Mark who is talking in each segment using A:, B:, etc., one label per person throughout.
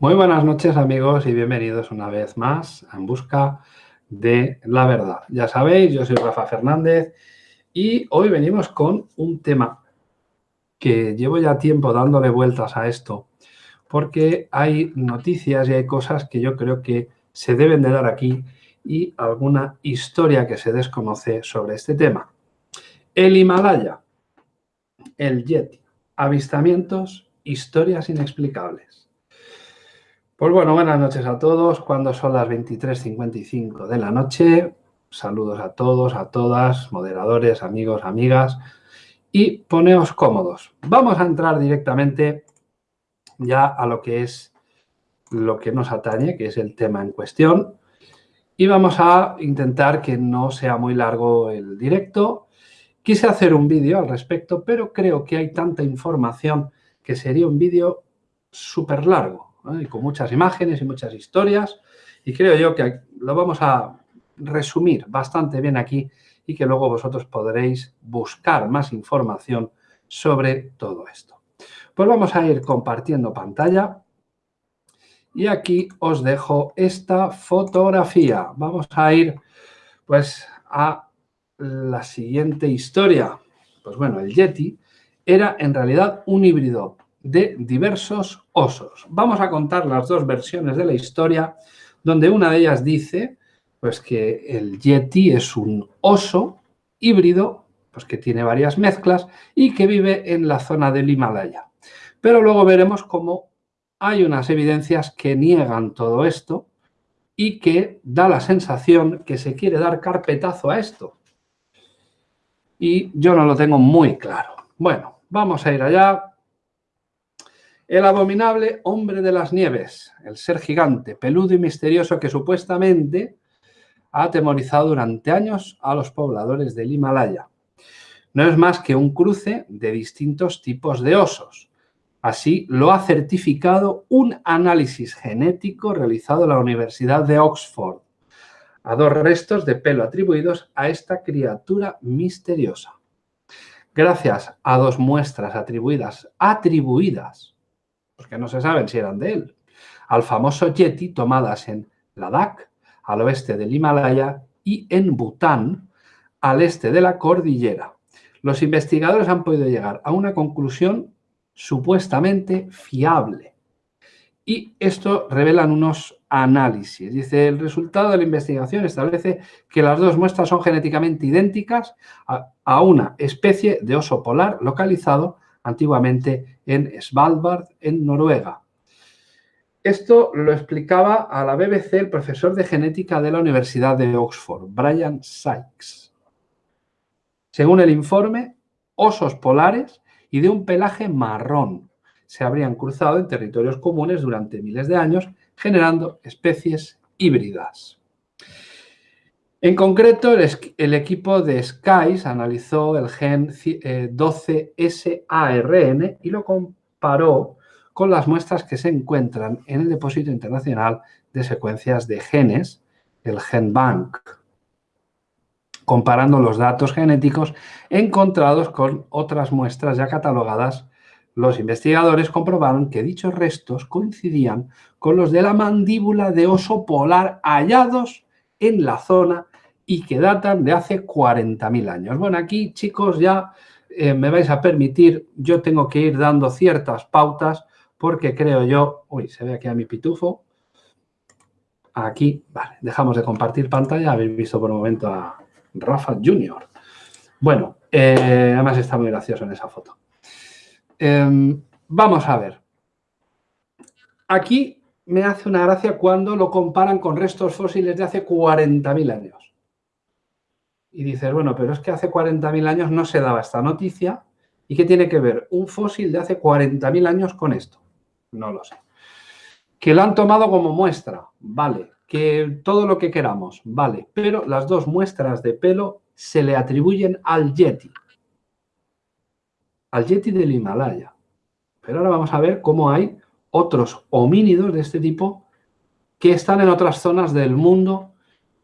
A: Muy buenas noches amigos y bienvenidos una vez más En Busca de la Verdad. Ya sabéis, yo soy Rafa Fernández y hoy venimos con un tema que llevo ya tiempo dándole vueltas a esto porque hay noticias y hay cosas que yo creo que se deben de dar aquí y alguna historia que se desconoce sobre este tema. El Himalaya, el Yeti, avistamientos, historias inexplicables. Pues bueno, buenas noches a todos. Cuando son las 23.55 de la noche, saludos a todos, a todas, moderadores, amigos, amigas, y poneos cómodos. Vamos a entrar directamente ya a lo que es lo que nos atañe, que es el tema en cuestión, y vamos a intentar que no sea muy largo el directo. Quise hacer un vídeo al respecto, pero creo que hay tanta información que sería un vídeo súper largo y con muchas imágenes y muchas historias. Y creo yo que lo vamos a resumir bastante bien aquí y que luego vosotros podréis buscar más información sobre todo esto. Pues vamos a ir compartiendo pantalla y aquí os dejo esta fotografía. Vamos a ir pues a la siguiente historia. Pues bueno, el Yeti era en realidad un híbrido de diversos osos. Vamos a contar las dos versiones de la historia, donde una de ellas dice pues, que el Yeti es un oso híbrido, pues que tiene varias mezclas y que vive en la zona del Himalaya. Pero luego veremos cómo hay unas evidencias que niegan todo esto y que da la sensación que se quiere dar carpetazo a esto. Y yo no lo tengo muy claro. Bueno, vamos a ir allá. El abominable hombre de las nieves, el ser gigante, peludo y misterioso que supuestamente ha atemorizado durante años a los pobladores del Himalaya. No es más que un cruce de distintos tipos de osos. Así lo ha certificado un análisis genético realizado en la Universidad de Oxford a dos restos de pelo atribuidos a esta criatura misteriosa. Gracias a dos muestras atribuidas, atribuidas porque no se saben si eran de él, al famoso Yeti tomadas en Ladakh, al oeste del Himalaya, y en Bután, al este de la cordillera. Los investigadores han podido llegar a una conclusión supuestamente fiable. Y esto revelan unos análisis. Dice, el resultado de la investigación establece que las dos muestras son genéticamente idénticas a, a una especie de oso polar localizado antiguamente en Svalbard, en Noruega. Esto lo explicaba a la BBC el profesor de genética de la Universidad de Oxford, Brian Sykes. Según el informe, osos polares y de un pelaje marrón se habrían cruzado en territorios comunes durante miles de años, generando especies híbridas. En concreto, el, equipo de SKYS analizó el gen 12SARN eh, y lo comparó con las muestras que se encuentran en el Depósito Internacional de Secuencias de Genes, el GenBank, comparando los datos genéticos encontrados con otras muestras ya catalogadas. Los investigadores comprobaron que dichos restos coincidían con los de la mandíbula de oso polar hallados en la zona y que datan de hace 40.000 años. Bueno, aquí, chicos, ya eh, me vais a permitir, yo tengo que ir dando ciertas pautas porque creo yo... Uy, se ve aquí a mi pitufo. Aquí, vale, dejamos de compartir pantalla. Habéis visto por un momento a Rafa Junior. Bueno, eh, además está muy gracioso en esa foto. Em, vamos a ver. Aquí me hace una gracia cuando lo comparan con restos fósiles de hace 40.000 años y dices, bueno, pero es que hace 40.000 años no se daba esta noticia. ¿Y qué tiene que ver un fósil de hace 40.000 años con esto? No lo sé. Que lo han tomado como muestra, vale. Que todo lo que queramos, vale. Pero las dos muestras de pelo se le atribuyen al Yeti. Al Yeti del Himalaya. Pero ahora vamos a ver cómo hay otros homínidos de este tipo que están en otras zonas del mundo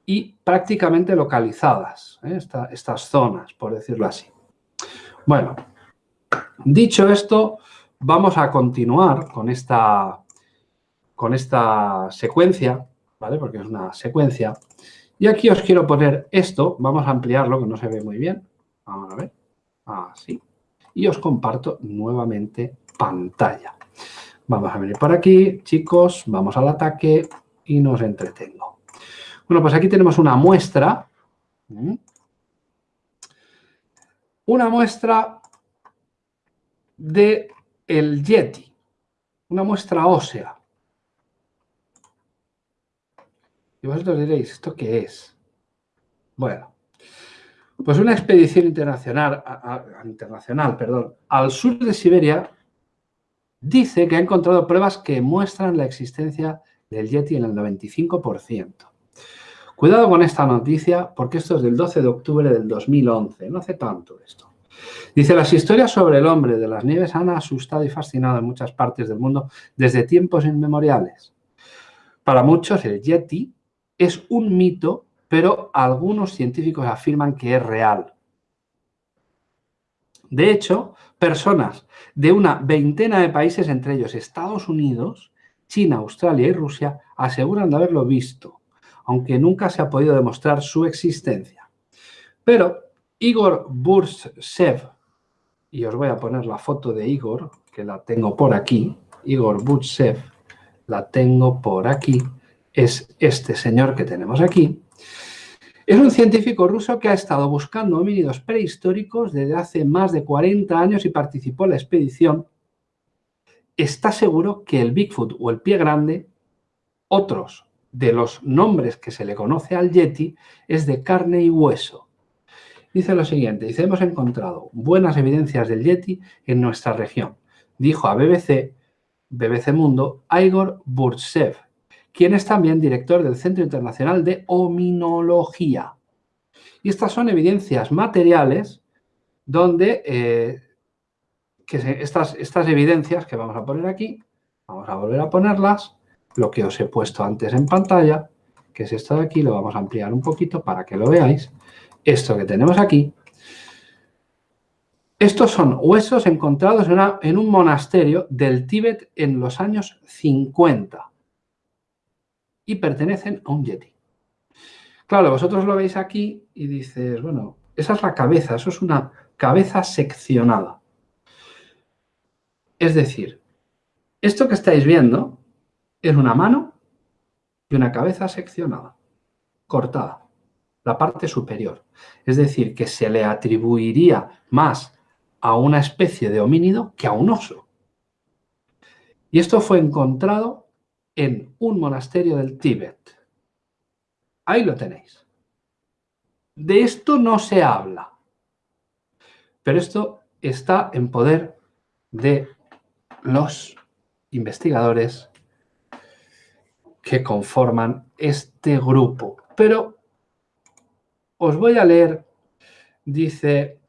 A: y prácticamente localizadas, ¿eh? estas zonas, por decirlo así. Bueno, dicho esto, vamos a continuar con esta, con esta secuencia, ¿vale? Porque es una secuencia. Y aquí os quiero poner esto, vamos a ampliarlo, que no se ve muy bien. Vamos a ver, así. Y os comparto nuevamente pantalla. Vamos a venir por aquí, chicos, vamos al ataque y nos entretengo. Bueno, pues aquí tenemos una muestra. Una muestra de el Yeti. Una muestra ósea. Y vosotros diréis, ¿esto qué es? Bueno, pues una expedición internacional, internacional perdón, al sur de Siberia dice que ha encontrado pruebas que muestran la existencia del Yeti en el 95%. Cuidado con esta noticia porque esto es del 12 de octubre del 2011, no hace tanto esto. Dice, las historias sobre el hombre de las nieves han asustado y fascinado en muchas partes del mundo desde tiempos inmemoriales. Para muchos el Yeti es un mito, pero algunos científicos afirman que es real. De hecho, personas de una veintena de países, entre ellos Estados Unidos, China, Australia y Rusia, aseguran de haberlo visto, aunque nunca se ha podido demostrar su existencia. Pero Igor Burtsev, y os voy a poner la foto de Igor, que la tengo por aquí, Igor Burtsev, la tengo por aquí, es este señor que tenemos aquí, es un científico ruso que ha estado buscando homínidos prehistóricos desde hace más de 40 años y participó en la expedición. Está seguro que el Bigfoot o el pie grande, otros de los nombres que se le conoce al Yeti, es de carne y hueso. Dice lo siguiente, hemos encontrado buenas evidencias del Yeti en nuestra región, dijo a BBC, BBC Mundo, Igor Burtsev, quien es también director del Centro Internacional de Ominología. Y estas son evidencias materiales donde eh, estas, estas evidencias que vamos a poner aquí, vamos a volver a ponerlas, lo que os he puesto antes en pantalla, que es esto de aquí, lo vamos a ampliar un poquito para que lo veáis. Esto que tenemos aquí, estos son huesos encontrados en, un monasterio del Tíbet en los años 50 y pertenecen a un Yeti. Claro, vosotros lo veis aquí y dices, bueno, esa es la cabeza, eso es una cabeza seccionada. Es decir, esto que estáis viendo es una mano y una cabeza seccionada, cortada, la parte superior. Es decir, que se le atribuiría más a una especie de homínido que a un oso. Y esto fue encontrado en un monasterio del Tíbet. Ahí lo tenéis. De esto no se habla. Pero esto está en poder de los investigadores que conforman este grupo. Pero os voy a leer, dice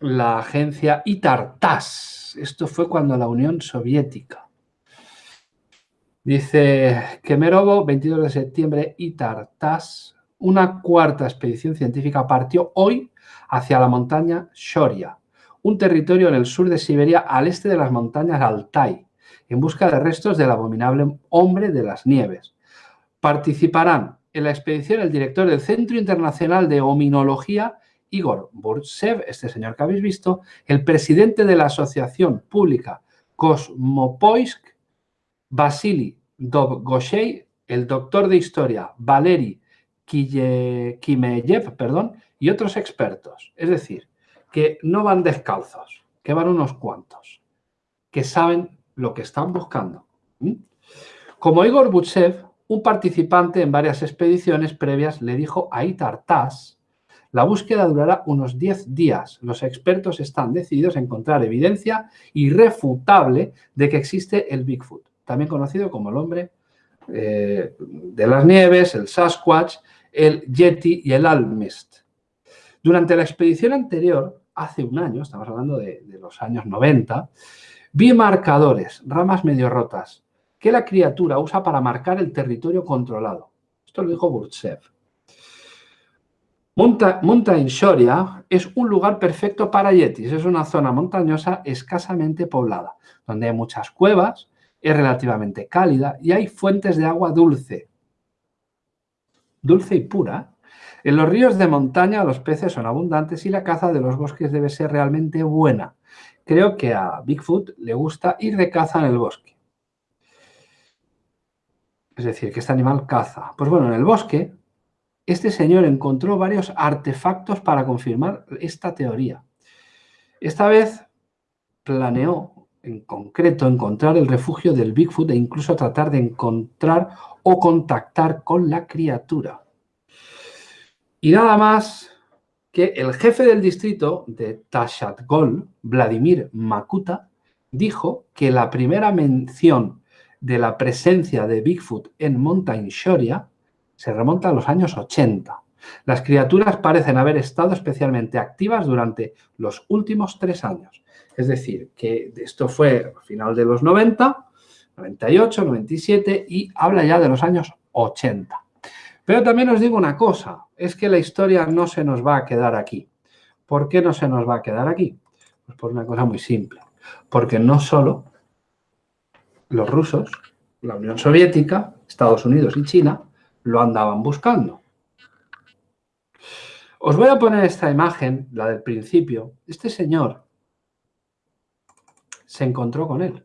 A: la agencia ITARTAS. Esto fue cuando la Unión Soviética Dice Kemerovo, 22 de septiembre, Itartas, una cuarta expedición científica partió hoy hacia la montaña Shoria, un territorio en el sur de Siberia al este de las montañas Altai, en busca de restos del abominable hombre de las nieves. Participarán en la expedición el director del Centro Internacional de Ominología, Igor Burtsev, este señor que habéis visto, el presidente de la Asociación Pública Cosmopoisk, Vasily Dovgoshey, el doctor de historia Valery Kimeyev, perdón, y otros expertos. Es decir, que no van descalzos, que van unos cuantos, que saben lo que están buscando. Como Igor Butsev, un participante en varias expediciones previas le dijo a Itar Tas, la búsqueda durará unos 10 días. Los expertos están decididos a encontrar evidencia irrefutable de que existe el Bigfoot también conocido como el hombre eh, de las nieves, el Sasquatch, el Yeti y el Almist. Durante la expedición anterior, hace un año, estamos hablando de, los años 90, vi marcadores, ramas medio rotas, que la criatura usa para marcar el territorio controlado. Esto lo dijo Burtsev. Mountain Shoria es un lugar perfecto para yetis. Es una zona montañosa escasamente poblada, donde hay muchas cuevas, es relativamente cálida y hay fuentes de agua dulce. Dulce y pura. En los ríos de montaña los peces son abundantes y la caza de los bosques debe ser realmente buena. Creo que a Bigfoot le gusta ir de caza en el bosque. Es decir, que este animal caza. Pues bueno, en el bosque, este señor encontró varios artefactos para confirmar esta teoría. Esta vez planeó, en concreto, encontrar el refugio del Bigfoot e incluso tratar de encontrar o contactar con la criatura. Y nada más que el jefe del distrito de Tashatgol, Vladimir Makuta, dijo que la primera mención de la presencia de Bigfoot en Mountain Shoria se remonta a los años 80. Las criaturas parecen haber estado especialmente activas durante los últimos tres años. Es decir, que esto fue a final de los 90, 98, 97 y habla ya de los años 80. Pero también os digo una cosa, es que la historia no se nos va a quedar aquí. ¿Por qué no se nos va a quedar aquí? Pues por una cosa muy simple. Porque no solo los rusos, la Unión Soviética, Estados Unidos y China lo andaban buscando. Os voy a poner esta imagen, la del principio. Este señor se encontró con él.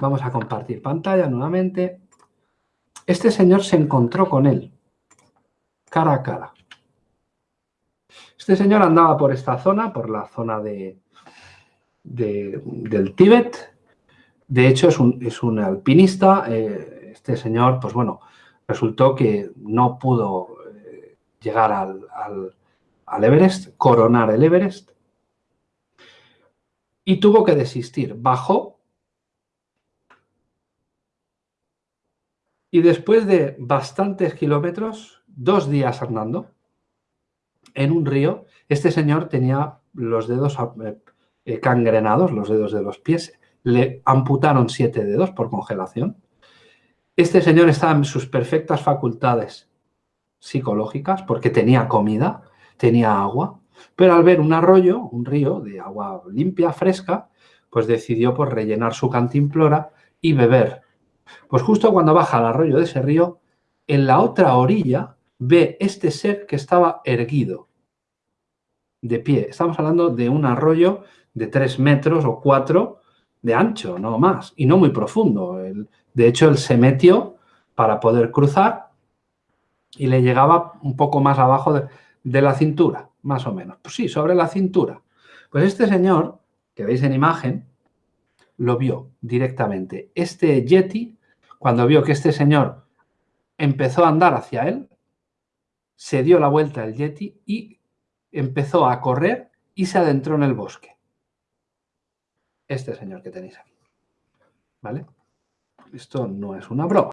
A: Vamos a compartir pantalla nuevamente. Este señor se encontró con él, cara a cara. Este señor andaba por esta zona, por la zona de, del Tíbet. De hecho, es un, es un alpinista. Eh, este señor, pues bueno, resultó que no pudo eh, llegar al, al Everest, coronar el Everest, y tuvo que desistir. Bajó y después de bastantes kilómetros, dos días andando, en un río, este señor tenía los dedos eh, cangrenados, los dedos de los pies, le amputaron siete dedos por congelación. Este señor estaba en sus perfectas facultades psicológicas porque tenía comida, tenía agua, pero al ver un arroyo, un río de agua limpia, fresca, pues decidió por rellenar su cantimplora y beber. Pues justo cuando baja al arroyo de ese río, en la otra orilla ve este ser que estaba erguido, de pie. Estamos hablando de un arroyo de tres metros o cuatro de ancho, no más, y no muy profundo. de hecho, él se metió para poder cruzar y le llegaba un poco más abajo de, de la cintura, más o menos. Pues sí, sobre la cintura. Pues este señor, que veis en imagen, lo vio directamente. Este Yeti, cuando vio que este señor empezó a andar hacia él, se dio la vuelta el Yeti y empezó a correr y se adentró en el bosque. Este señor que tenéis aquí. ¿Vale? Esto no es una broma.